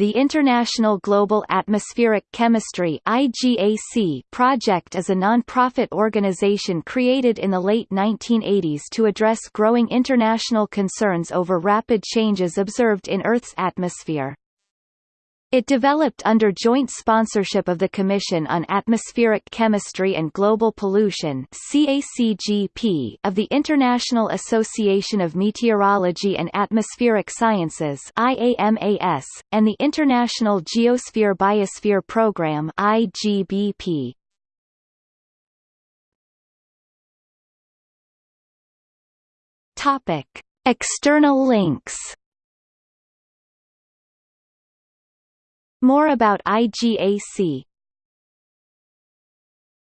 the International Global Atmospheric Chemistry (IGAC) project is a non-profit organization created in the late 1980s to address growing international concerns over rapid changes observed in Earth's atmosphere. It developed under joint sponsorship of the Commission on Atmospheric Chemistry and Global Pollution CACGP of the International Association of Meteorology and Atmospheric Sciences IAMAS, and the International Geosphere Biosphere Programme IGBP. External links More about IGAC